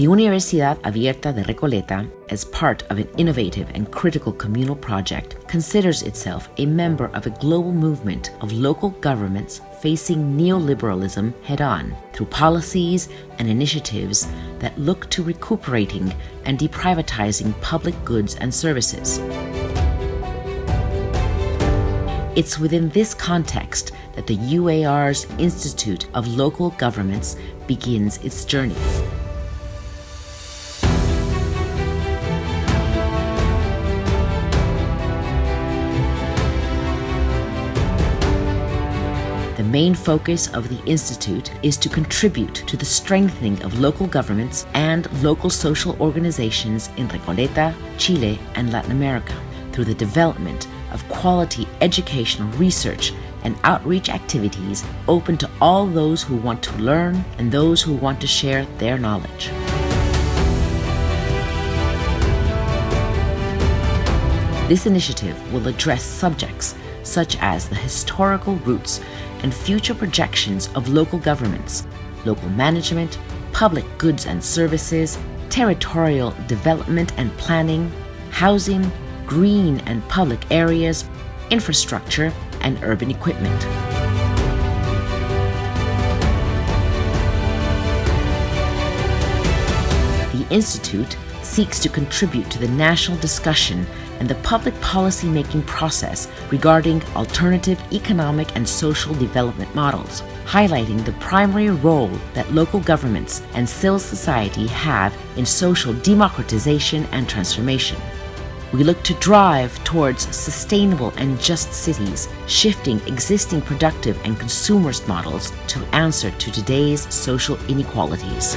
The Universidad Abierta de Recoleta, as part of an innovative and critical communal project, considers itself a member of a global movement of local governments facing neoliberalism head on through policies and initiatives that look to recuperating and deprivatizing public goods and services. It's within this context that the UAR's Institute of Local Governments begins its journey. Main focus of the Institute is to contribute to the strengthening of local governments and local social organizations in Recoleta, Chile, and Latin America through the development of quality educational research and outreach activities open to all those who want to learn and those who want to share their knowledge. This initiative will address subjects such as the historical roots and future projections of local governments, local management, public goods and services, territorial development and planning, housing, green and public areas, infrastructure, and urban equipment. The Institute seeks to contribute to the national discussion and the public policy making process regarding alternative economic and social development models, highlighting the primary role that local governments and civil society have in social democratization and transformation. We look to drive towards sustainable and just cities, shifting existing productive and consumerist models to answer to today's social inequalities.